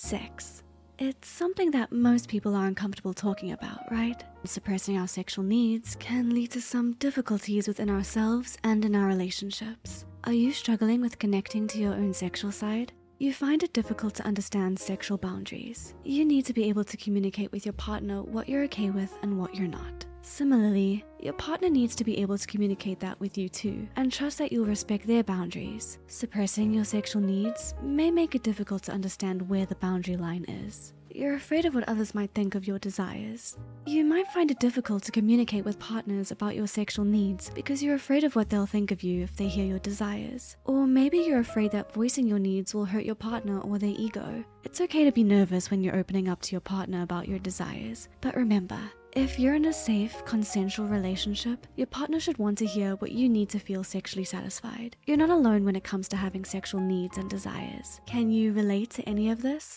Sex. It's something that most people are uncomfortable talking about, right? Suppressing our sexual needs can lead to some difficulties within ourselves and in our relationships. Are you struggling with connecting to your own sexual side? You find it difficult to understand sexual boundaries. You need to be able to communicate with your partner what you're okay with and what you're not. Similarly, your partner needs to be able to communicate that with you too and trust that you'll respect their boundaries. Suppressing your sexual needs may make it difficult to understand where the boundary line is. You're afraid of what others might think of your desires. You might find it difficult to communicate with partners about your sexual needs because you're afraid of what they'll think of you if they hear your desires. Or maybe you're afraid that voicing your needs will hurt your partner or their ego. It's okay to be nervous when you're opening up to your partner about your desires, but remember, if you're in a safe, consensual relationship, your partner should want to hear what you need to feel sexually satisfied. You're not alone when it comes to having sexual needs and desires. Can you relate to any of this?